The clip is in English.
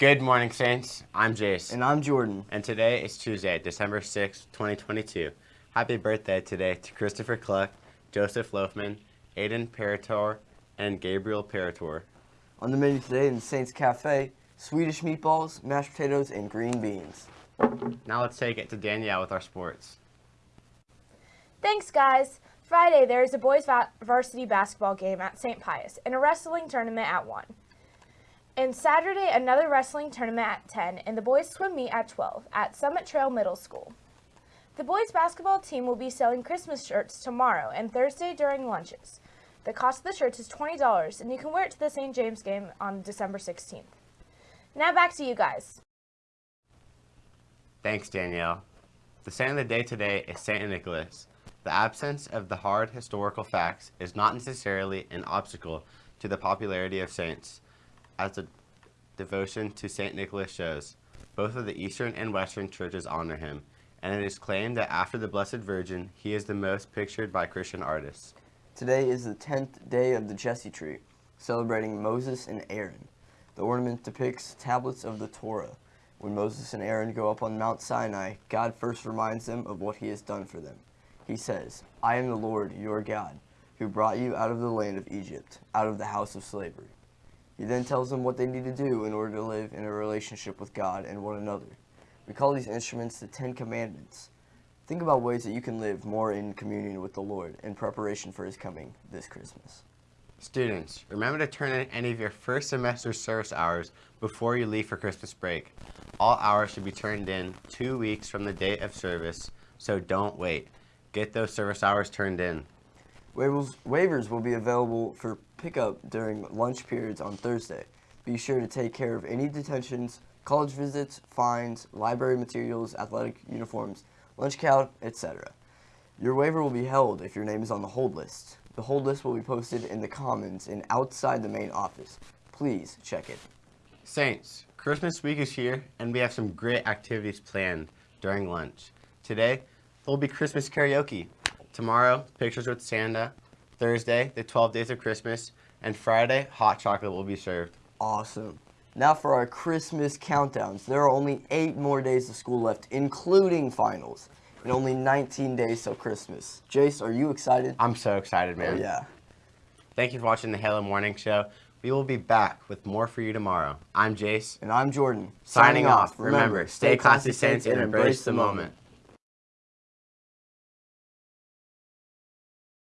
Good morning, Saints. I'm Jace. And I'm Jordan. And today is Tuesday, December 6th, 2022. Happy birthday today to Christopher Cluck, Joseph Loafman, Aiden Parator, and Gabriel Parator. On the menu today in the Saints Cafe, Swedish meatballs, mashed potatoes, and green beans. Now let's take it to Danielle with our sports. Thanks, guys. Friday, there is a boys va varsity basketball game at St. Pius and a wrestling tournament at 1. And Saturday, another wrestling tournament at 10 and the boys swim meet at 12 at Summit Trail Middle School. The boys basketball team will be selling Christmas shirts tomorrow and Thursday during lunches. The cost of the shirts is $20 and you can wear it to the St. James game on December 16th. Now back to you guys. Thanks, Danielle. The saint of the day today is St. Nicholas. The absence of the hard historical facts is not necessarily an obstacle to the popularity of saints, as the devotion to St. Nicholas shows. Both of the Eastern and Western churches honor him, and it is claimed that after the Blessed Virgin, he is the most pictured by Christian artists. Today is the 10th day of the Jesse tree, celebrating Moses and Aaron. The ornament depicts tablets of the Torah. When Moses and Aaron go up on Mount Sinai, God first reminds them of what he has done for them. He says, I am the Lord, your God, who brought you out of the land of Egypt, out of the house of slavery. He then tells them what they need to do in order to live in a relationship with God and one another. We call these instruments the Ten Commandments. Think about ways that you can live more in communion with the Lord in preparation for His coming this Christmas. Students, remember to turn in any of your first semester service hours before you leave for Christmas break. All hours should be turned in two weeks from the date of service, so don't wait. Get those service hours turned in. Waivers, waivers will be available for pickup during lunch periods on Thursday. Be sure to take care of any detentions, college visits, fines, library materials, athletic uniforms, lunch count, etc. Your waiver will be held if your name is on the hold list. The hold list will be posted in the Commons and outside the main office. Please check it. Saints, Christmas week is here and we have some great activities planned during lunch. Today, there'll be Christmas karaoke. Tomorrow, pictures with Santa. Thursday, the 12 days of Christmas. And Friday, hot chocolate will be served. Awesome. Now for our Christmas countdowns. There are only eight more days of school left, including finals. And only 19 days till Christmas. Jace, are you excited? I'm so excited, man. Oh, yeah. Thank you for watching the Halo Morning Show. We will be back with more for you tomorrow. I'm Jace. And I'm Jordan. Signing, Signing off. Remember, stay classy, Saints, and embrace the moment.